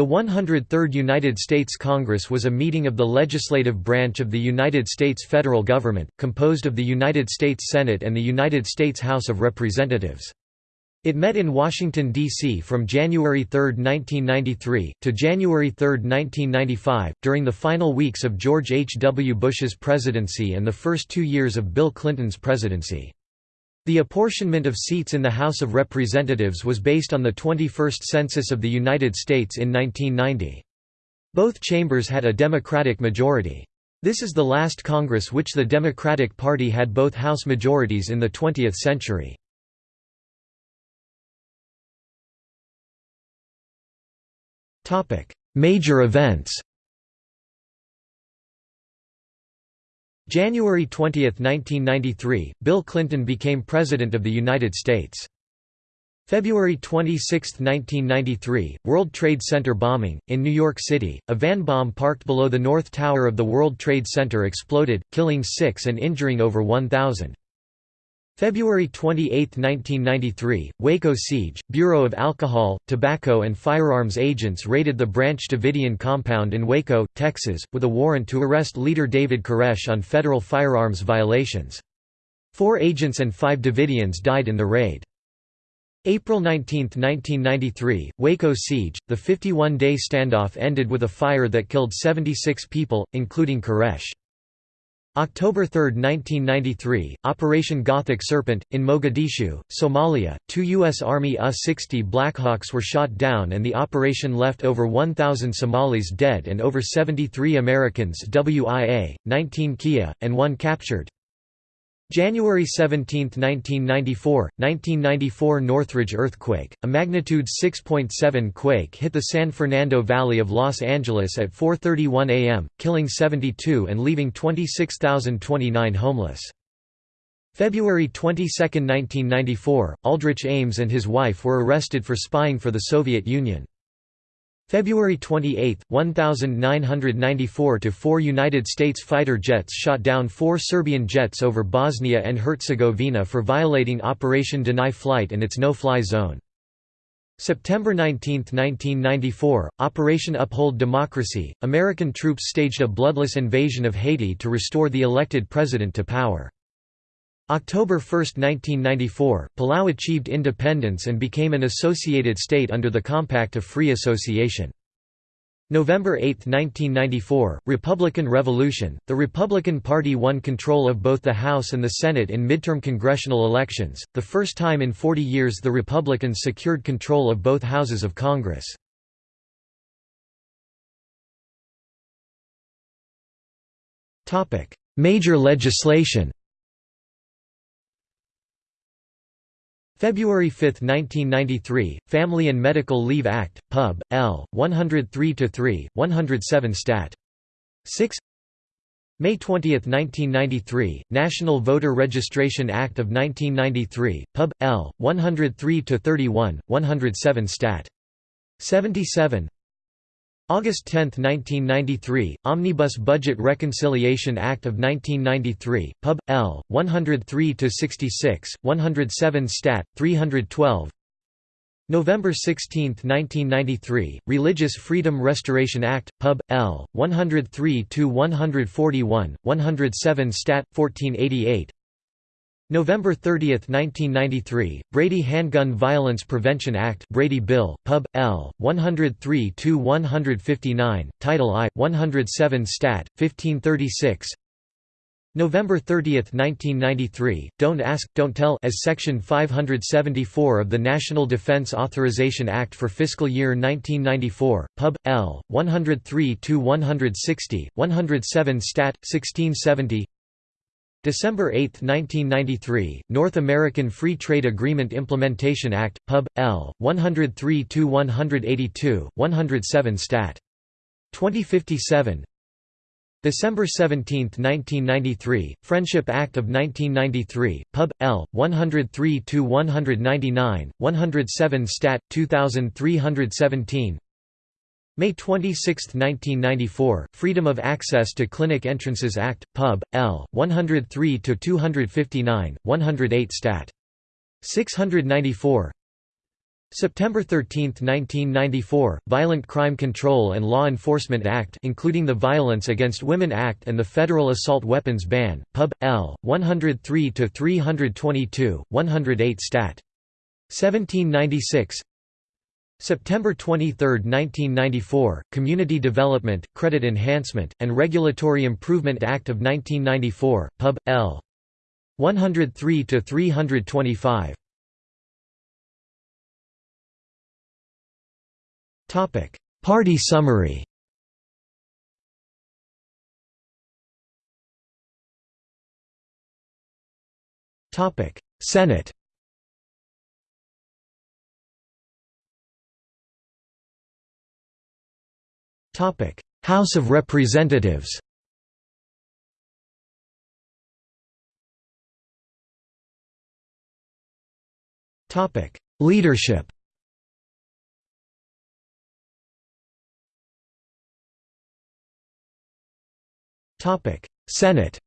The 103rd United States Congress was a meeting of the legislative branch of the United States federal government, composed of the United States Senate and the United States House of Representatives. It met in Washington, D.C. from January 3, 1993, to January 3, 1995, during the final weeks of George H. W. Bush's presidency and the first two years of Bill Clinton's presidency. The apportionment of seats in the House of Representatives was based on the 21st Census of the United States in 1990. Both chambers had a Democratic majority. This is the last Congress which the Democratic Party had both House majorities in the 20th century. Major events January 20, 1993, Bill Clinton became President of the United States. February 26, 1993, World Trade Center bombing. In New York City, a van bomb parked below the North Tower of the World Trade Center exploded, killing six and injuring over 1,000. February 28, 1993, Waco siege, Bureau of Alcohol, Tobacco and Firearms agents raided the Branch Davidian compound in Waco, Texas, with a warrant to arrest leader David Koresh on federal firearms violations. Four agents and five Davidians died in the raid. April 19, 1993, Waco siege, the 51-day standoff ended with a fire that killed 76 people, including Koresh. October 3, 1993, Operation Gothic Serpent, in Mogadishu, Somalia, two U.S. Army U-60 Blackhawks were shot down and the operation left over 1,000 Somalis dead and over 73 Americans WIA, 19 Kia, and one captured. January 17, 1994, 1994 Northridge earthquake, a magnitude 6.7 quake hit the San Fernando Valley of Los Angeles at 4.31 am, killing 72 and leaving 26,029 homeless. February 22, 1994, Aldrich Ames and his wife were arrested for spying for the Soviet Union. February 28, 1994 to four United States fighter jets shot down four Serbian jets over Bosnia and Herzegovina for violating Operation Deny Flight and its no-fly zone. September 19, 1994, Operation Uphold Democracy, American troops staged a bloodless invasion of Haiti to restore the elected president to power. October 1, 1994, Palau achieved independence and became an associated state under the Compact of Free Association. November 8, 1994, Republican Revolution. The Republican Party won control of both the House and the Senate in midterm congressional elections, the first time in 40 years the Republicans secured control of both houses of Congress. Major legislation February 5, 1993, Family and Medical Leave Act, Pub. L. 103-3, 107 Stat. 6 May 20, 1993, National Voter Registration Act of 1993, Pub. L. 103-31, 107 Stat. 77 August 10, 1993, Omnibus Budget Reconciliation Act of 1993, Pub. L. 103-66, 107 Stat. 312 November 16, 1993, Religious Freedom Restoration Act, Pub. L. 103-141, 107 Stat. 1488 November 30, 1993, Brady Handgun Violence Prevention Act Brady Bill, Pub. L. 103-159, Title I, 107 Stat. 1536 November 30, 1993, Don't Ask, Don't Tell as Section 574 of the National Defense Authorization Act for fiscal year 1994, Pub. L. 103-160, 107 Stat. 1670 December 8, 1993, North American Free Trade Agreement Implementation Act, Pub. L. 103-182, 107 Stat. 2057 December 17, 1993, Friendship Act of 1993, Pub. L. 103-199, 107 Stat. 2317 May 26, 1994, Freedom of Access to Clinic Entrances Act, Pub. L. 103-259, 108 Stat. 694 September 13, 1994, Violent Crime Control and Law Enforcement Act including the Violence Against Women Act and the Federal Assault Weapons Ban, Pub. L. 103-322, 108 Stat. 1796 September 23, 1994, Community Development, Credit Enhancement, and Regulatory Improvement Act of 1994, Pub. L. 103-325 Topic: Party summary. Senate. House of Representatives. Topic: Leadership. Topic: Senate.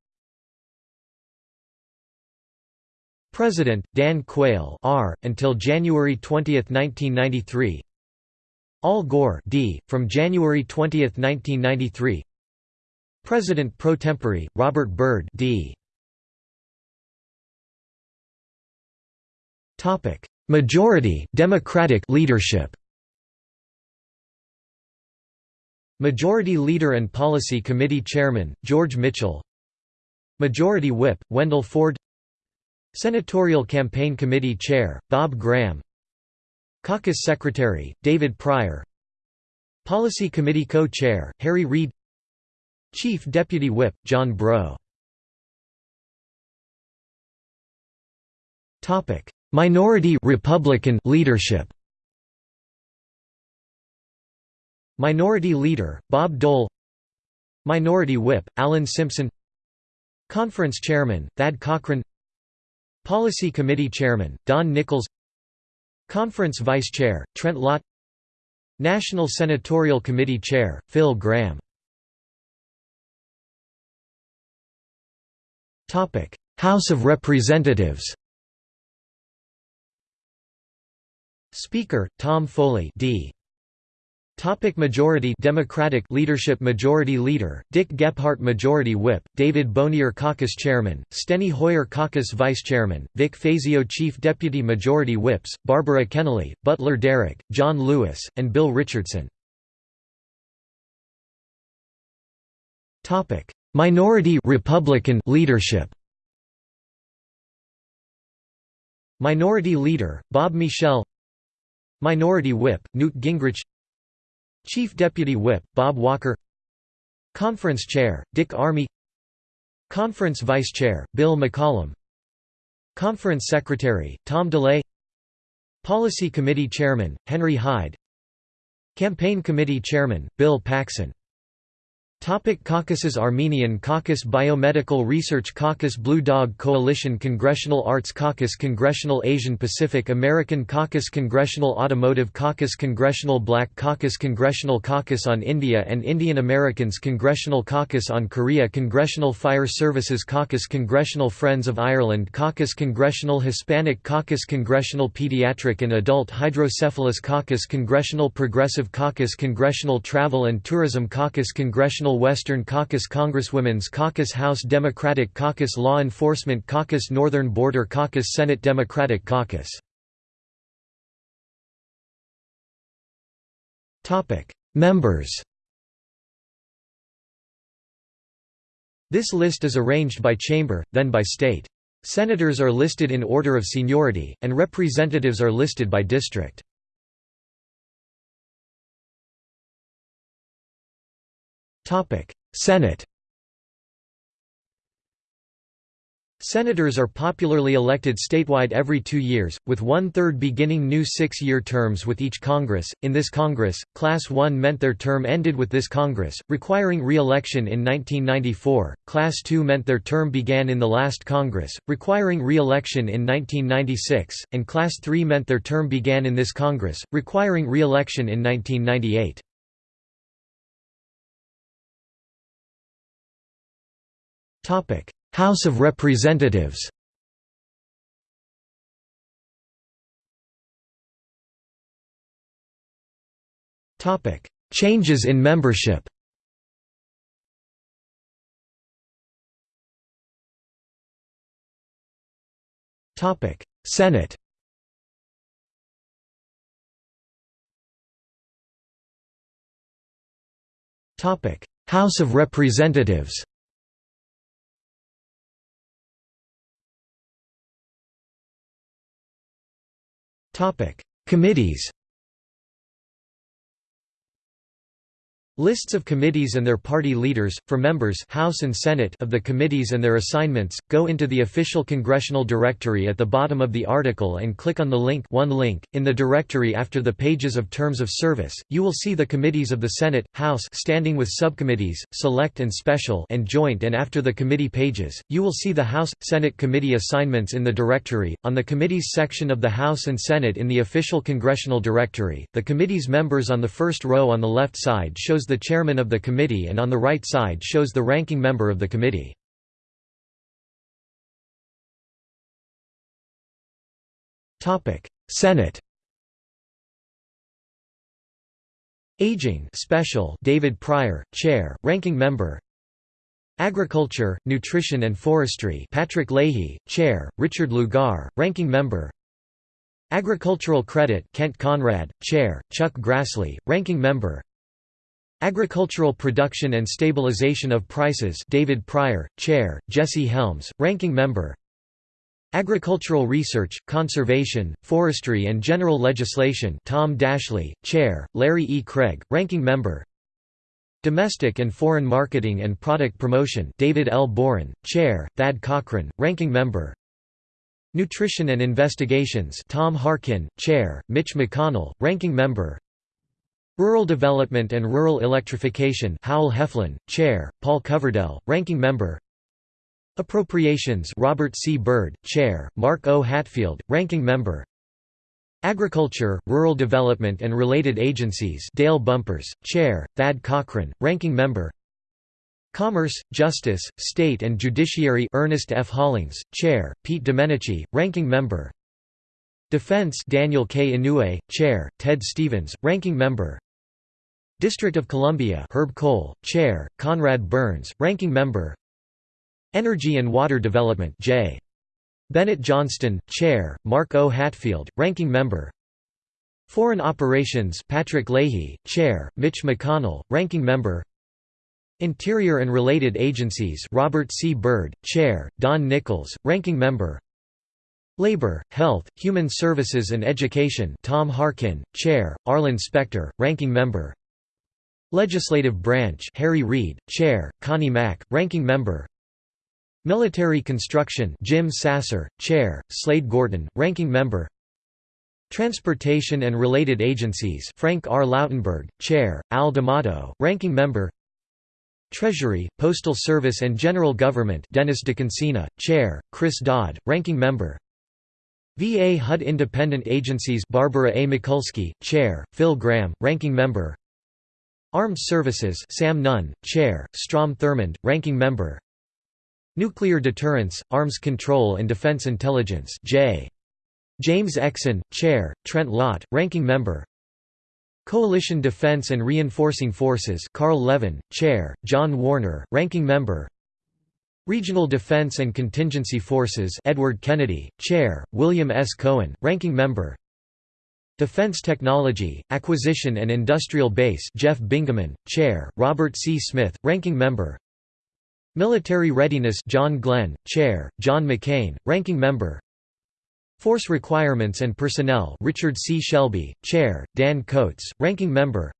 President Dan Quayle R until January 20, 1993. Al Gore D from January 20, 1993. President pro tempore Robert Byrd D. Majority Democratic leadership. Majority Leader and Policy Committee Chairman, George Mitchell Majority Whip, Wendell Ford Senatorial Campaign Committee Chair, Bob Graham Caucus Secretary, David Pryor. Policy Committee Co-Chair, Harry Reid. Chief Deputy Whip, John Breaux Minority Republican leadership. Minority Leader, Bob Dole. Minority Whip, Alan Simpson. Conference Chairman, Thad Cochran. Policy Committee Chairman, Don Nickles Conference Vice Chair, Trent Lott. National Senatorial Committee Chair, Phil Gramm House of Representatives. Speaker, Tom Foley D. Topic majority Democratic leadership Majority Leader, Dick Gephardt Majority Whip, David Bonior Caucus Chairman, Steny Hoyer Caucus Vice Chairman, Vic Fazio Chief Deputy Majority Whips, Barbara Kennelly, Butler Derrick, John Lewis, and Bill Richardson. Minority Republican leadership. Minority Leader, Bob Michel. Minority Whip, Newt Gingrich Chief Deputy Whip, Bob Walker. Conference Chair, Dick Armey. Conference Vice Chair, Bill McCollum. Conference Secretary, Tom DeLay. Policy Committee Chairman, Henry Hyde. Campaign Committee Chairman, Bill Paxon Topic caucuses Armenian Caucus Biomedical Research Caucus Blue Dog Coalition Congressional Arts Caucus Congressional Asian Pacific American Caucus Congressional Automotive Caucus Congressional Black Caucus Congressional Caucus on India and Indian Americans Congressional Caucus on Korea Congressional Fire Services Caucus Congressional Friends of Ireland Caucus Congressional Hispanic Caucus Congressional Pediatric and Adult Hydrocephalus Caucus Congressional Progressive Caucus Congressional Travel and Tourism Caucus Congressional Western Caucus Congresswomen's Caucus House Democratic Caucus Law Enforcement Caucus Northern Border Caucus Senate Democratic Caucus Members This list is arranged by chamber, then by state. Senators are listed in order of seniority, and representatives are listed by district. Senate Senators are popularly elected statewide every two years, with one-third beginning new six-year terms with each Congress. In this Congress, Class 1 meant their term ended with this Congress, requiring re-election in 1994, Class 2 meant their term began in the last Congress, requiring re-election in 1996, and Class 3 meant their term began in this Congress, requiring re-election in 1998. House of Representatives Changes in membership Senate House of Representatives Committees Lists of committees and their party leaders, for members House and Senate of the committees and their assignments, go into the official congressional directory at the bottom of the article and click on the link one link. In the directory after the pages of terms of service, you will see the committees of the Senate, House standing with subcommittees, select and special and joint and after the committee pages, you will see the House, Senate committee assignments in the directory. On the committees section of the House and Senate in the official congressional directory, the committee's members on the first row on the left side shows shows the chairman of the committee and on the right side shows the ranking member of the committee. Senate Aging Special David Pryor, Chair, Ranking Member. Agriculture, Nutrition and Forestry Patrick Leahy, Chair, Richard Lugar, Ranking Member. Agricultural Credit Kent Conrad, Chair, Chuck Grassley, Ranking Member Agricultural Production and Stabilization of Prices David Pryor, Chair, Jesse Helms, Ranking Member Agricultural Research, Conservation, Forestry and General Legislation Tom Daschle, Chair, Larry E. Craig, Ranking Member Domestic and Foreign Marketing and Product Promotion David L. Boren, Chair, Thad Cochran, Ranking Member Nutrition and Investigations Tom Harkin, Chair, Mitch McConnell, Ranking Member Rural Development and Rural Electrification Howell Heflin, Chair, Paul Coverdell, Ranking Member Appropriations Robert C. Byrd, Chair, Mark O. Hatfield, Ranking Member Agriculture, Rural Development and Related Agencies Dale Bumpers, Chair, Thad Cochran, Ranking Member Commerce, Justice, State and Judiciary Ernest F. Hollings, Chair, Pete Domenici, Ranking Member Defense Daniel K. Inouye, Chair, Ted Stevens, Ranking Member District of Columbia Herb Kohl, Chair, Conrad Burns, Ranking Member Energy and Water Development J. Bennett Johnston, Chair, Mark O. Hatfield, Ranking Member Foreign Operations Patrick Leahy, Chair, Mitch McConnell, Ranking Member Interior and Related Agencies Robert C. Byrd, Chair, Don Nickles, Ranking Member Labor, Health, Human Services and Education Tom Harkin, Chair, Arlen Specter, Ranking Member. Legislative Branch Harry Reid, Chair, Connie Mack, Ranking Member. Military Construction Jim Sasser, Chair, Slade Gorton, Ranking Member. Transportation and Related Agencies Frank R. Lautenberg, Chair, Al D'Amato, Ranking Member. Treasury, Postal Service and General Government Dennis DeConcini, Chair, Chris Dodd, Ranking Member VA HUD Independent Agencies Barbara A. Mikulski, Chair, Phil Gramm, Ranking Member Armed Services Sam Nunn, Chair, Strom Thurmond, Ranking Member Nuclear Deterrence, Arms Control and Defense Intelligence J. James Exon, Chair, Trent Lott, Ranking Member Coalition Defense and Reinforcing Forces Carl Levin, Chair, John Warner, Ranking Member Regional Defense and Contingency Forces Edward Kennedy, Chair, William S. Cohen, Ranking Member Defense Technology, Acquisition and Industrial Base Jeff Bingaman, Chair, Robert C. Smith, Ranking Member Military Readiness John Glenn, Chair, John McCain, Ranking Member Force Requirements and Personnel Richard C. Shelby, Chair, Dan Coates, Ranking Member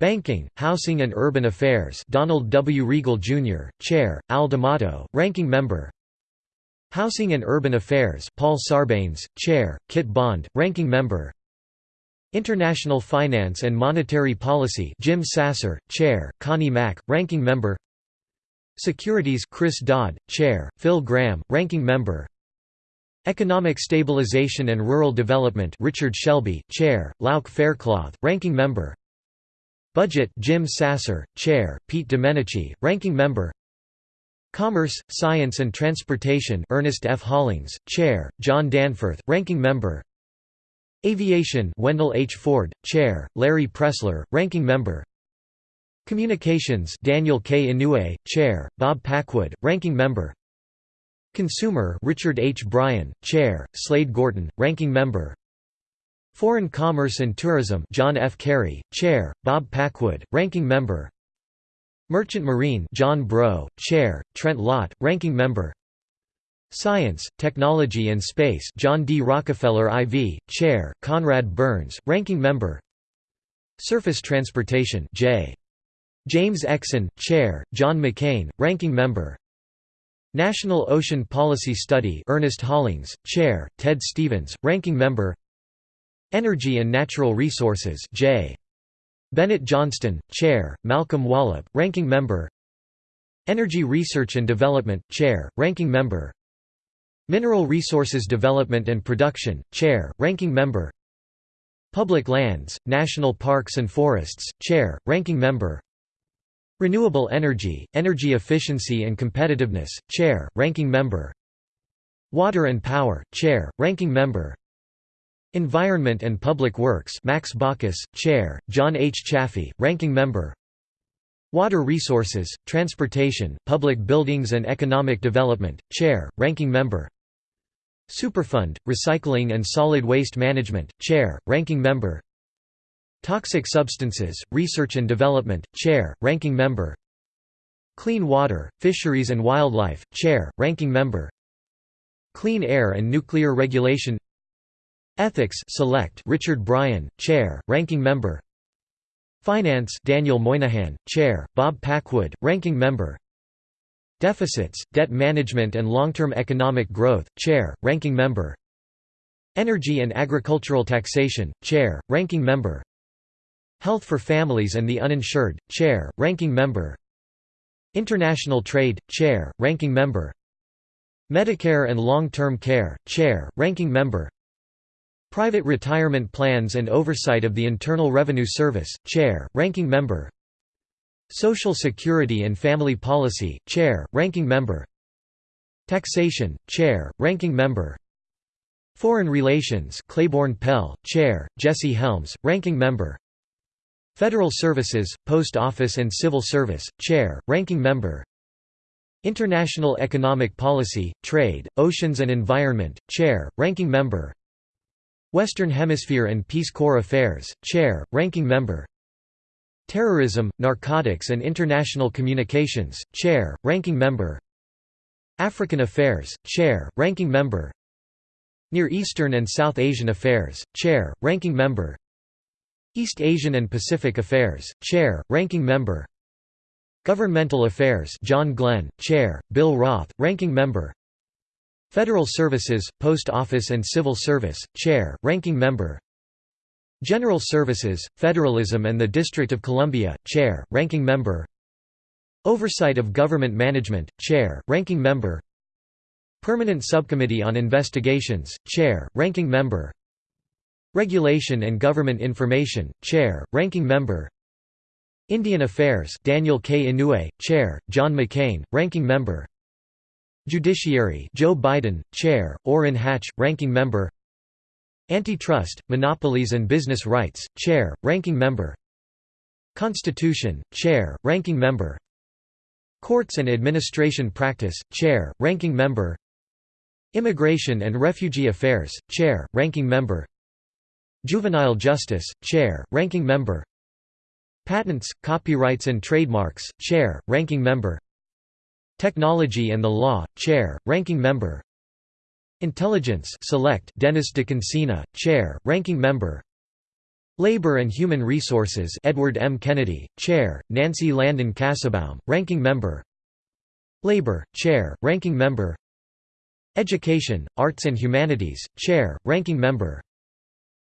Banking, Housing and Urban Affairs Donald W. Riegle, Jr., Chair, Al D'Amato, Ranking Member Housing and Urban Affairs Paul Sarbanes, Chair, Kit Bond, Ranking Member International Finance and Monetary Policy Jim Sasser, Chair, Connie Mack, Ranking Member Securities Chris Dodd, Chair, Phil Gramm, Ranking Member Economic Stabilization and Rural Development Richard Shelby, Chair, Lauch Faircloth, Ranking Member Budget Jim Sasser, Chair, Pete Domenici, Ranking Member Commerce, Science and Transportation Ernest F. Hollings, Chair, John Danforth, Ranking Member Aviation Wendell H. Ford, Chair, Larry Pressler, Ranking Member Communications Daniel K. Inouye, Chair, Bob Packwood, Ranking Member Consumer Richard H. Bryan, Chair, Slade Gorton, Ranking Member Foreign Commerce and Tourism John F. Kerry, Chair, Bob Packwood, Ranking Member Merchant Marine John Breaux, Chair, Trent Lott, Ranking Member Science, Technology and Space John D. Rockefeller IV, Chair, Conrad Burns, Ranking Member Surface Transportation J. James Exon, Chair, John McCain, Ranking Member National Ocean Policy Study Ernest Hollings, Chair, Ted Stevens, Ranking Member Energy and Natural Resources J. Bennett Johnston, Chair, Malcolm Wallop, Ranking Member. Energy Research and Development, Chair, Ranking Member. Mineral Resources Development and Production, Chair, Ranking Member. Public Lands, National Parks and Forests, Chair, Ranking Member. Renewable Energy, Energy Efficiency and Competitiveness, Chair, Ranking Member. Water and Power, Chair, Ranking Member Environment and Public Works Max Baucus, Chair, John H. Chafee, Ranking Member. Water Resources, Transportation, Public Buildings and Economic Development, Chair, Ranking Member. Superfund, Recycling and Solid Waste Management, Chair, Ranking Member. Toxic Substances, Research and Development, Chair, Ranking Member. Clean Water, Fisheries and Wildlife, Chair, Ranking Member. Clean Air and Nuclear Regulation Ethics Select Richard Bryan, Chair, Ranking Member. Finance Daniel Moynihan, Chair, Bob Packwood, Ranking Member. Deficits, Debt Management and Long-Term Economic Growth, Chair, Ranking Member. Energy and Agricultural Taxation, Chair, Ranking Member. Health for Families and the Uninsured, Chair, Ranking Member. International Trade, Chair, Ranking Member. Medicare and Long-Term Care, Chair, Ranking Member Private Retirement Plans and Oversight of the Internal Revenue Service, Chair, Ranking Member. Social Security and Family Policy, Chair, Ranking Member. Taxation, Chair, Ranking Member. Foreign Relations Claiborne Pell, Chair, Jesse Helms, Ranking Member. Federal Services, Post Office and Civil Service, Chair, Ranking Member. International Economic Policy, Trade, Oceans and Environment, Chair, Ranking Member Western Hemisphere and Peace Corps Affairs, Chair, Ranking Member. Terrorism, Narcotics and International Communications, Chair, Ranking Member. African Affairs, Chair, Ranking Member. Near Eastern and South Asian Affairs, Chair, Ranking Member. East Asian and Pacific Affairs, Chair, Ranking Member. Governmental Affairs John Glenn, Chair, Bill Roth, Ranking Member Federal Services, Post Office and Civil Service, Chair, Ranking Member. General Services, Federalism and the District of Columbia, Chair, Ranking Member. Oversight of Government Management, Chair, Ranking Member. Permanent Subcommittee on Investigations, Chair, Ranking Member. Regulation and Government Information, Chair, Ranking Member. Indian Affairs Daniel K. Inouye, Chair, John McCain, Ranking Member Judiciary Joe Biden, Chair, Orrin Hatch, Ranking Member. Antitrust, Monopolies and Business Rights, Chair, Ranking Member. Constitution, Chair, Ranking Member. Courts and Administration Practice, Chair, Ranking Member. Immigration and Refugee Affairs, Chair, Ranking Member. Juvenile Justice, Chair, Ranking Member. Patents, Copyrights and Trademarks, Chair, Ranking Member Technology and the Law, Chair, Ranking Member. Intelligence Select Dennis DeConcini, Chair, Ranking Member. Labor and Human Resources Edward M. Kennedy, Chair, Nancy Landon Kassebaum, Ranking Member. Labor, Chair, Ranking Member. Education, Arts and Humanities, Chair, Ranking Member.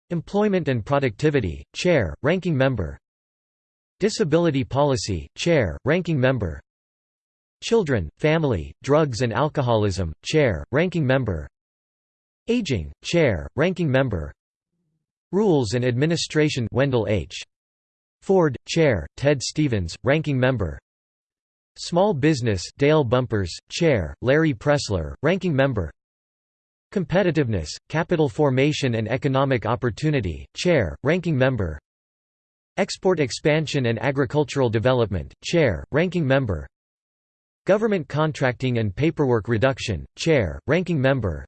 Employment and Productivity, Chair, Ranking Member. Disability Policy, Chair, Ranking Member Children, Family, Drugs and Alcoholism, Chair, Ranking Member. Aging, Chair, Ranking Member. Rules and Administration Wendell H. Ford, Chair, Ted Stevens, Ranking Member. Small Business Dale Bumpers, Chair, Larry Pressler, Ranking Member. Competitiveness, Capital Formation and Economic Opportunity, Chair, Ranking Member. Export Expansion and Agricultural Development, Chair, Ranking Member Government Contracting and Paperwork Reduction, Chair, Ranking Member.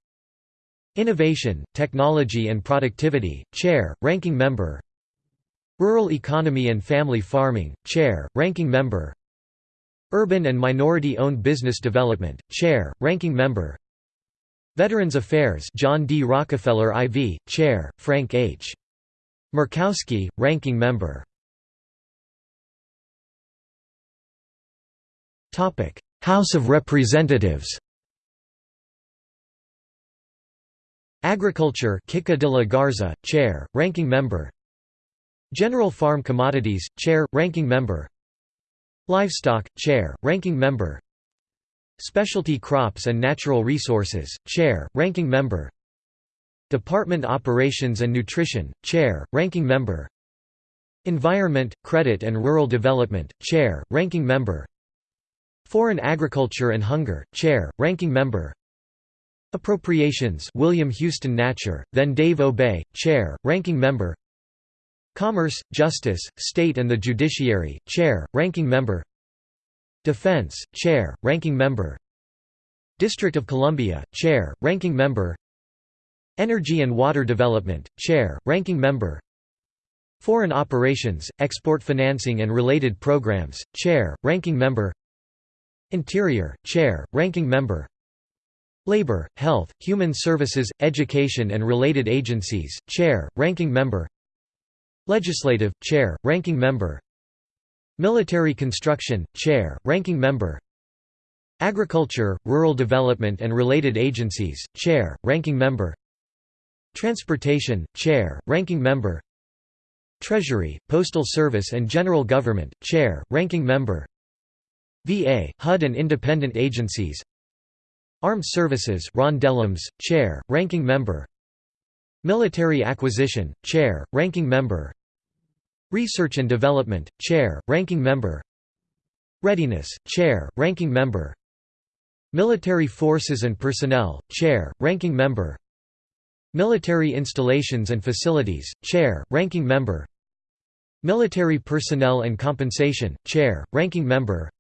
Innovation, Technology and Productivity, Chair, Ranking Member. Rural Economy and Family Farming, Chair, Ranking Member. Urban and Minority-Owned Business Development, Chair, Ranking Member. Veterans Affairs John D. Rockefeller IV, Chair, Frank H. Murkowski, Ranking Member House of Representatives. Agriculture Kika de la Garza, Chair, Ranking Member. General Farm Commodities, Chair, Ranking Member. Livestock, Chair, Ranking Member. Specialty Crops and Natural Resources, Chair, Ranking Member. Department Operations and Nutrition, Chair, Ranking Member. Environment, Credit and Rural Development, Chair, Ranking Member Foreign Agriculture and Hunger, Chair, Ranking Member. Appropriations William Houston Natcher, then Dave Obey, Chair, Ranking Member. Commerce, Justice, State and the Judiciary, Chair, Ranking Member. Defense, Chair, Ranking Member. District of Columbia, Chair, Ranking Member. Energy and Water Development, Chair, Ranking Member. Foreign Operations, Export Financing and Related Programs, Chair, Ranking Member Interior, Chair, Ranking Member. Labor, Health, Human Services, Education and Related Agencies, Chair, Ranking Member. Legislative, Chair, Ranking Member. Military Construction, Chair, Ranking Member. Agriculture, Rural Development and Related Agencies, Chair, Ranking Member. Transportation, Chair, Ranking Member. Treasury, Postal Service and General Government, Chair, Ranking Member VA, HUD and independent agencies. Armed Services Ron Dellums, Chair, Ranking Member. Military Acquisition, Chair, Ranking Member. Research and Development, Chair, Ranking Member. Readiness, Chair, Ranking Member. Military Forces and Personnel, Chair, Ranking Member. Military Installations and Facilities, Chair, Ranking Member. Military Personnel and Compensation, Chair, Ranking Member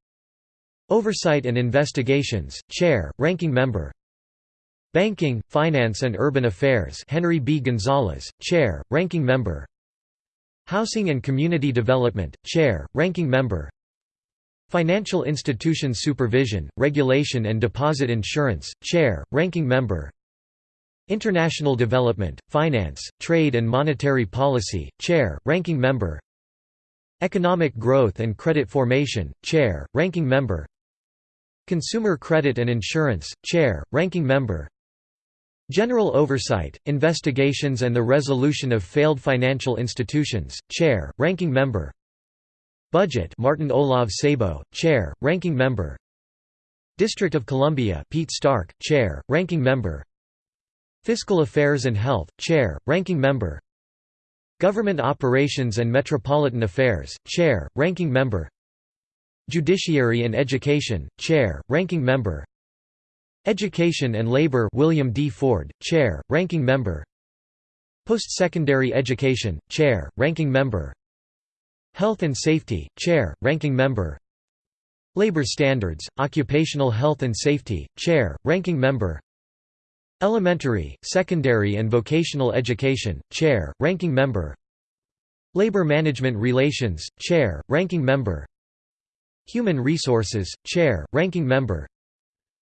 Oversight and Investigations, Chair, Ranking Member. Banking, Finance and Urban Affairs Henry B. Gonzalez, Chair, Ranking Member. Housing and Community Development, Chair, Ranking Member. Financial Institutions Supervision, Regulation and Deposit Insurance, Chair, Ranking Member. International Development, Finance, Trade and Monetary Policy, Chair, Ranking Member. Economic Growth and Credit Formation, Chair, Ranking Member Consumer Credit and Insurance, Chair, Ranking Member. General Oversight, Investigations and the Resolution of Failed Financial Institutions, Chair, Ranking Member. Budget Martin Olav Sabo, Chair, Ranking Member. District of Columbia Pete Stark, Chair, Ranking Member. Fiscal Affairs and Health, Chair, Ranking Member. Government Operations and Metropolitan Affairs, Chair, Ranking Member Judiciary and Education, Chair, Ranking Member. Education and Labor William D. Ford, Chair, Ranking Member. Post-Secondary Education, Chair, Ranking Member. Health and Safety, Chair, Ranking Member. Labor Standards, Occupational Health and Safety, Chair, Ranking Member. Elementary, Secondary and Vocational Education, Chair, Ranking Member. Labor Management Relations, Chair, Ranking Member Human Resources, Chair, Ranking Member.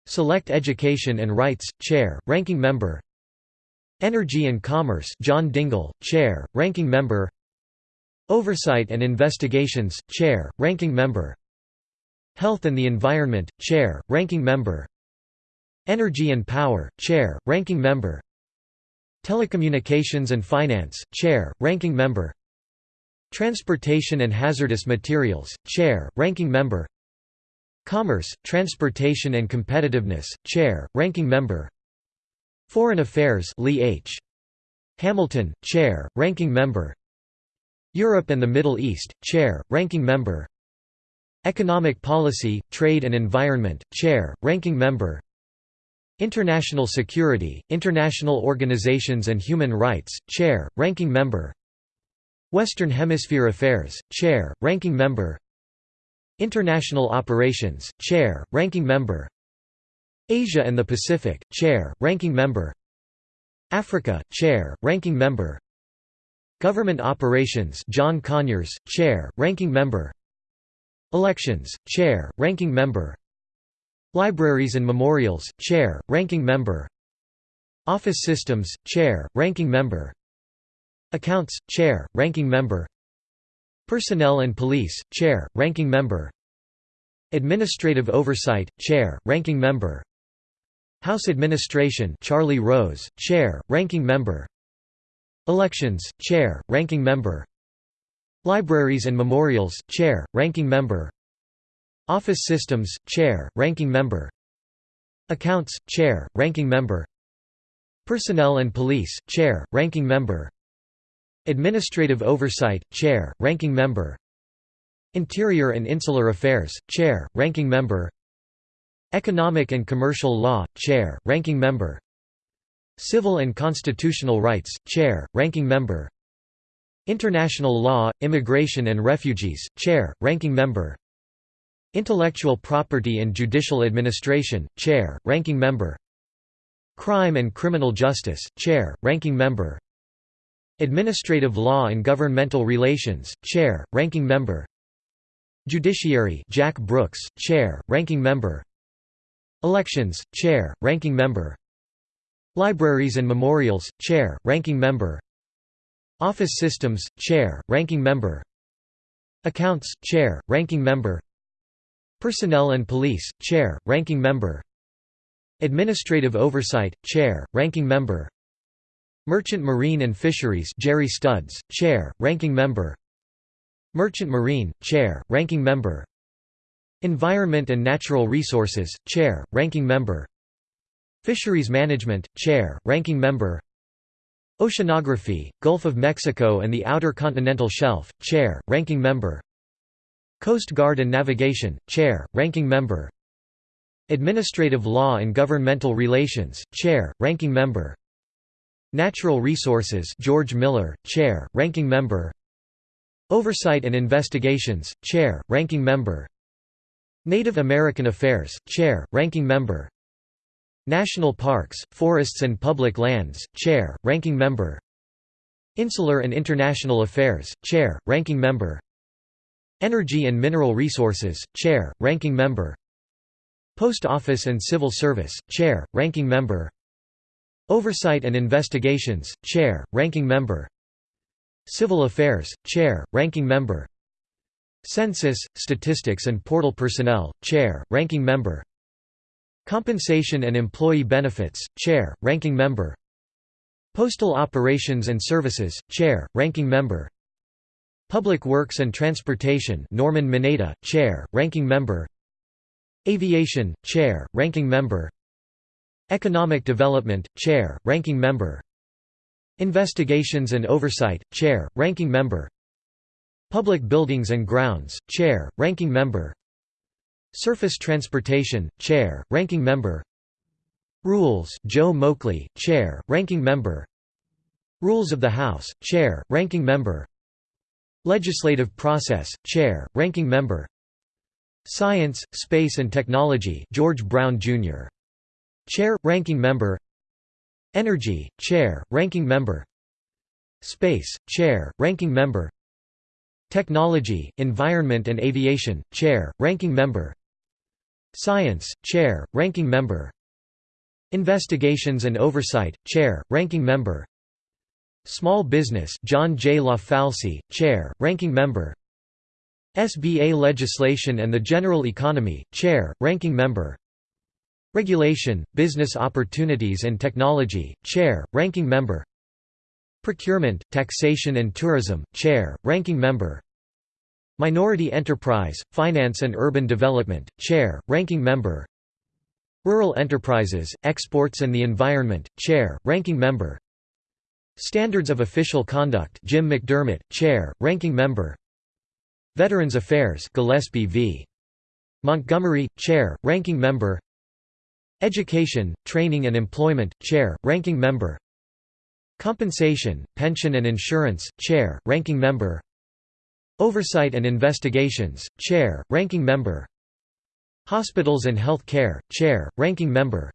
Select Education and Rights, Chair, Ranking Member. Energy and Commerce John Dingell, Chair, Ranking Member. Oversight and Investigations, Chair, Ranking Member. Health and the Environment, Chair, Ranking Member. Energy and Power, Chair, Ranking Member. Telecommunications and Finance, Chair, Ranking Member Transportation and Hazardous Materials, Chair, Ranking Member. Commerce, Transportation and Competitiveness, Chair, Ranking Member. Foreign Affairs Lee H. Hamilton, Chair, Ranking Member. Europe and the Middle East, Chair, Ranking Member. Economic Policy, Trade and Environment, Chair, Ranking Member. International Security, International Organizations and Human Rights, Chair, Ranking Member Western Hemisphere Affairs, Chair, Ranking Member. International Operations, Chair, Ranking Member. Asia and the Pacific, Chair, Ranking Member. Africa, Chair, Ranking Member. Government Operations John Conyers, Chair, Ranking Member. Elections, Chair, Ranking Member. Libraries and Memorials, Chair, Ranking Member. Office Systems, Chair, Ranking Member Accounts, Chair, Ranking Member. Personnel and Police, Chair, Ranking Member. Administrative Oversight, Chair, Ranking Member. House Administration Charlie Rose, Chair, Ranking Member. Elections, Chair, Ranking Member. Libraries and Memorials, Chair, Ranking Member. Office Systems, Chair, Ranking Member. Accounts, Chair, Ranking Member. Personnel and Police, Chair, Ranking Member Administrative Oversight, Chair, Ranking Member. Interior and Insular Affairs, Chair, Ranking Member. Economic and Commercial Law, Chair, Ranking Member. Civil and Constitutional Rights, Chair, Ranking Member. International Law, Immigration and Refugees, Chair, Ranking Member. Intellectual Property and Judicial Administration, Chair, Ranking Member. Crime and Criminal Justice, Chair, Ranking Member Administrative Law and Governmental Relations, Chair, Ranking Member. Judiciary Jack Brooks, Chair, Ranking Member. Elections, Chair, Ranking Member. Libraries and Memorials, Chair, Ranking Member. Office Systems, Chair, Ranking Member. Accounts, Chair, Ranking Member. Personnel and Police, Chair, Ranking Member. Administrative Oversight, Chair, Ranking Member Merchant Marine and Fisheries Jerry Studds, Chair, Ranking Member. Merchant Marine, Chair, Ranking Member. Environment and Natural Resources, Chair, Ranking Member. Fisheries Management, Chair, Ranking Member. Oceanography, Gulf of Mexico and the Outer Continental Shelf, Chair, Ranking Member. Coast Guard and Navigation, Chair, Ranking Member. Administrative Law and Governmental Relations, Chair, Ranking Member Natural Resources George Miller, Chair, Ranking Member. Oversight and Investigations, Chair, Ranking Member. Native American Affairs, Chair, Ranking Member. National Parks, Forests and Public Lands, Chair, Ranking Member. Insular and International Affairs, Chair, Ranking Member. Energy and Mineral Resources, Chair, Ranking Member. Post Office and Civil Service, Chair, Ranking Member Oversight and Investigations, Chair, Ranking Member. Civil Affairs, Chair, Ranking Member. Census, Statistics and Postal Personnel, Chair, Ranking Member. Compensation and Employee Benefits, Chair, Ranking Member. Postal Operations and Services, Chair, Ranking Member. Public Works and Transportation Norman Mineta, Chair, Ranking Member. Aviation, Chair, Ranking Member Economic Development, Chair, Ranking Member. Investigations and Oversight, Chair, Ranking Member. Public Buildings and Grounds, Chair, Ranking Member. Surface Transportation, Chair, Ranking Member. Rules Joe Moakley, Chair, Ranking Member. Rules of the House, Chair, Ranking Member. Legislative Process, Chair, Ranking Member. Science, Space and Technology George Brown, Jr. Chair, Ranking Member. Energy, Chair, Ranking Member. Space, Chair, Ranking Member. Technology, Environment and Aviation, Chair, Ranking Member. Science, Chair, Ranking Member. Investigations and Oversight, Chair, Ranking Member. Small Business John J. LaFalce, Chair, Ranking Member. SBA Legislation and the General Economy, Chair, Ranking Member Regulation, Business Opportunities and Technology, Chair, Ranking Member. Procurement, Taxation and Tourism, Chair, Ranking Member. Minority Enterprise, Finance and Urban Development, Chair, Ranking Member. Rural Enterprises, Exports and the Environment, Chair, Ranking Member. Standards of Official Conduct Jim McDermott, Chair, Ranking Member. Veterans Affairs Gillespie V. Montgomery, Chair, Ranking Member Education, Training and Employment, Chair, Ranking Member. Compensation, Pension and Insurance, Chair, Ranking Member. Oversight and Investigations, Chair, Ranking Member. Hospitals and Health Care, Chair, Ranking Member.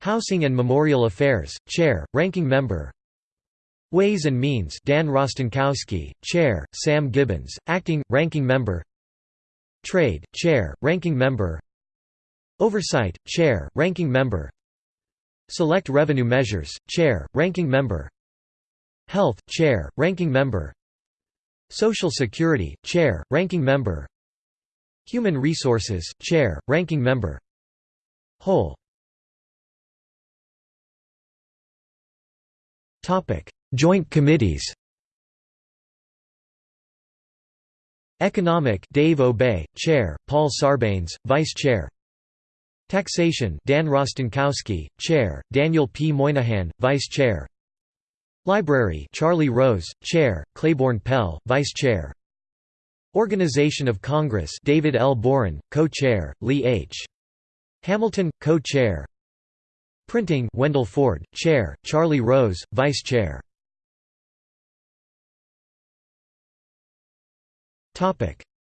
Housing and Memorial Affairs, Chair, Ranking Member. Ways and Means Dan Rostenkowski, Chair, Sam Gibbons, Acting, Ranking Member. Trade, Chair, Ranking Member Oversight, Chair, Ranking Member. Select Revenue Measures, Chair, Ranking Member. Health, Chair, Ranking Member. Social Security, Chair, Ranking Member. Human Resources, Chair, Ranking Member. Whole. Joint committees. Economic Dave Obey, Chair, Paul Sarbanes, Vice Chair Taxation Dan Rostenkowski, Chair, Daniel P. Moynihan, Vice Chair Library Charlie Rose, Chair, Claiborne Pell, Vice Chair Organization of Congress David L. Boren, Co-Chair, Lee H. Hamilton, Co-Chair Printing Wendell Ford, Chair, Charlie Rose, Vice Chair.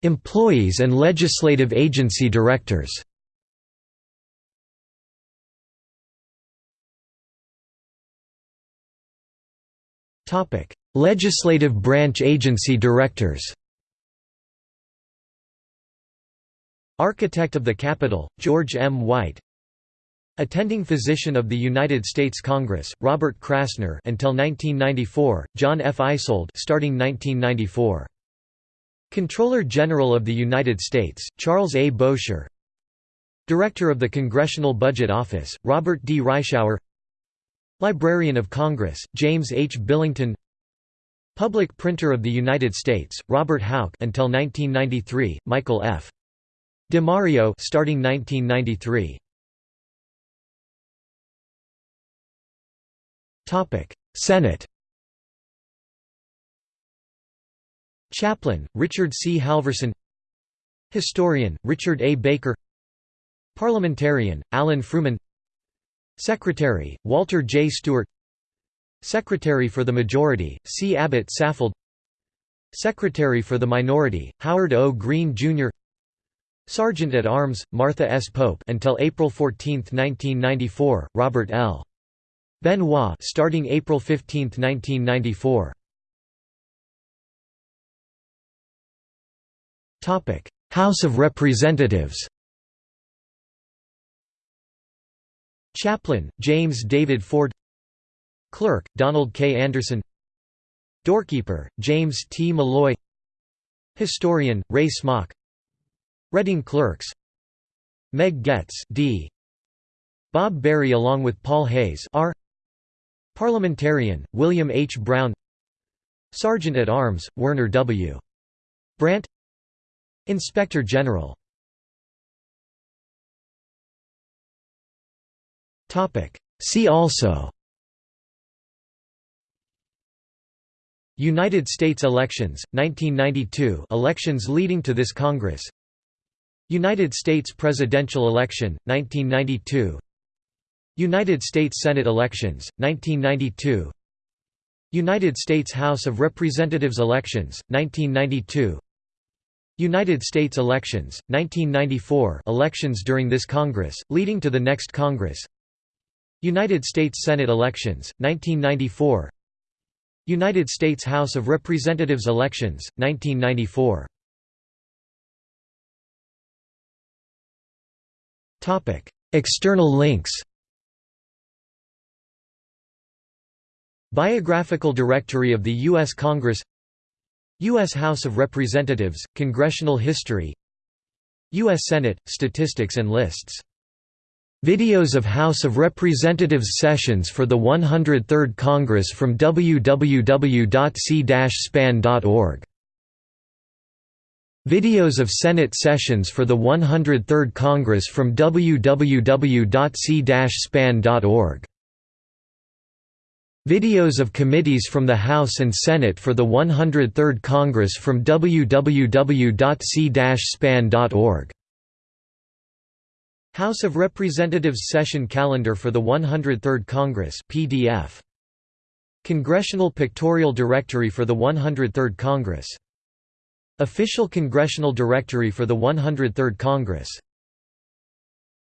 Employees and legislative agency directors. Topic: Legislative branch agency directors. Architect of the Capitol, George M. White Attending physician of the United States Congress, Robert Krasner until 1994, John F. Eisold starting 1994. Controller General of the United States, Charles A. Bowsher Director of the Congressional Budget Office, Robert D. Reischauer Librarian of Congress, James H. Billington Public Printer of the United States, Robert Houk until 1993, Michael F. DiMario starting 1993. Topic: Senate. Chaplain: Richard C. Halverson. Historian: Richard A. Baker. Parliamentarian: Alan Frumin. Secretary: Walter J. Stewart. Secretary for the Majority: C. Abbott Saffold. Secretary for the Minority: Howard O. Greene Jr. Sergeant at Arms: Martha S. Pope until April 14, 1994. Robert L. Benoit starting April 15, 1994. Topic: House of Representatives. Chaplain: James David Ford. Clerk: Donald K. Anderson. Doorkeeper: James T. Molloy. Historian: Ray Smock. Reading Clerks. Meg Goetz D. Bob Berry along with Paul Hays R. Parliamentarian, William H. Brown Sergeant at Arms, Werner W. Brandt Inspector General See also. United States elections, 1992 elections leading to this Congress. United States presidential election, 1992 United States Senate elections, 1992 United States House of Representatives elections, 1992 United States elections, 1994 elections during this Congress, leading to the next Congress United States Senate elections, 1994 United States House of Representatives elections, 1994 External links Biographical Directory of the U.S. Congress U.S. House of Representatives, Congressional History U.S. Senate, Statistics and Lists Videos of House of Representatives sessions for the 103rd Congress from www.c-span.org Videos of Senate sessions for the 103rd Congress from www.c-span.org Videos of committees from the House and Senate for the 103rd Congress from www.c-span.org House of Representatives Session Calendar for the 103rd Congress PDF. Congressional Pictorial Directory for the 103rd Congress. Official Congressional Directory for the 103rd Congress